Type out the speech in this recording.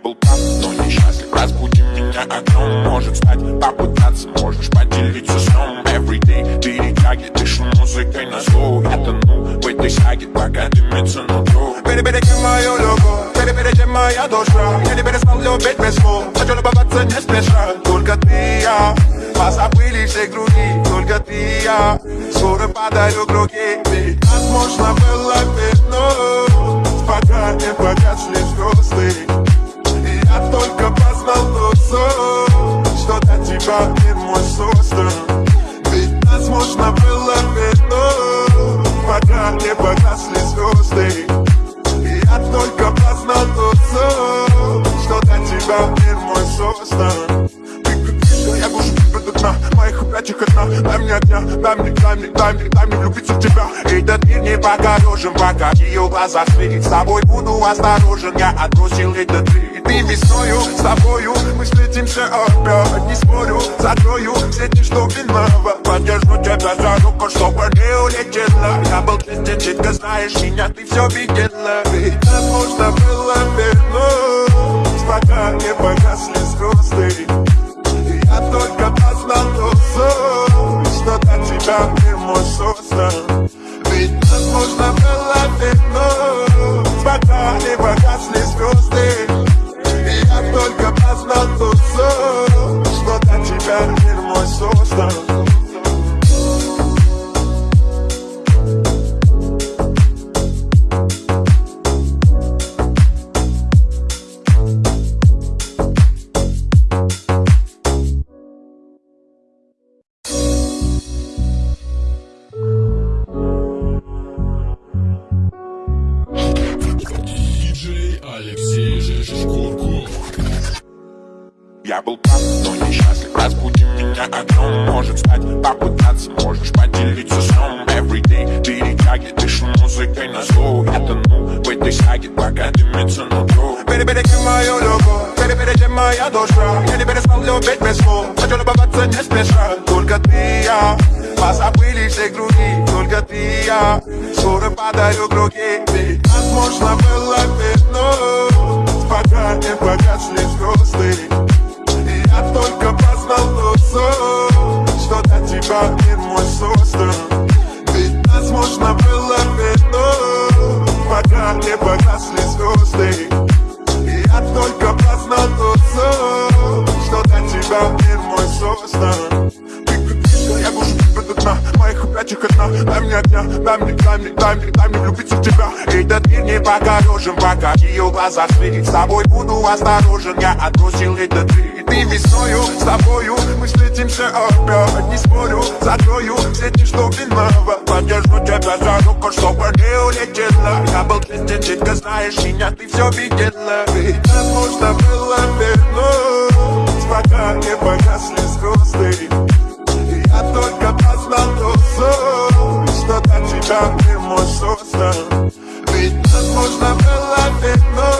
был прав, но несчастлив Разбуди меня окном, может стать Попытаться. Можешь поделиться сном Everyday перетяги, дышу музыкой на зло. Я тону в этой саге, пока дымится нутро Переберите мою любовь, переберите моя душа? Я не перестал любить без слов, хочу любоваться не спеша. Только ты и я, позабыли все круги. Только ты и я, скоро подарю круги. Ведь нас можно было вернуть Тебя мир мой создан Ведь нас можно было вернуть Пока не погасли звезды. Я только познал тот сон Что для тебя мир мой создан я гушу тебя до дна. Моих опять одна Дай мне огня, дай мне, дай мне, дай мне, дай мне влюбиться в тебя. Этот мир не покорежен, пока ее глазах светит С тобой буду осторожен, я отбросил этот мир Ты весною, с тобою Мы встретимся опять. Не спорю, знаешь меня, ты все видела. Нас можно было вернуть Пока не погасли звезды я только сон Что для тебя мир мой создан Ведь нас можно было вернуть Пока не погасли звезды я только сон Что для тебя мир мой создан Алексей Шишкурков. Я был прав, но несчастлив. Разбуди меня окном, может стать Попытаться. Можешь поделиться сном. Everyday перетяги, дышу музыкой на зло. Я тону в этой саге, пока дымится нутро Переберите мою любовь, переберите моя душа? Я не перестал любить без слов, хочу любоваться не спеша. Только ты и я, позабыли все круги Только ты и я, скоро подарю круги. Ведь тебя мир мой создан Ведь нас можно было вернуть Пока не погасли звезды. И я только тот сон Что для тебя мир мой создан я гушу тебя до дна Моих опять одна Дай мне огня, дай мне, дай мне, дай мне, дай мне влюбиться в тебя. Этот мир не покорежен, пока ее глазах светит С тобой буду осторожен, я отбросил этот мир Ты весною, с тобою. Мы встретимся опять Не спорю, закрою. Все дни, что виноват Подержу тебя за руку, чтобы не улетела. Я был честен, четко знаешь меня, ты все видела. Ведь нас можно было вернуть Пока не погасли звезды. И я только познал сон Что для тебя мир мой создан Ведь нас можно было вернуть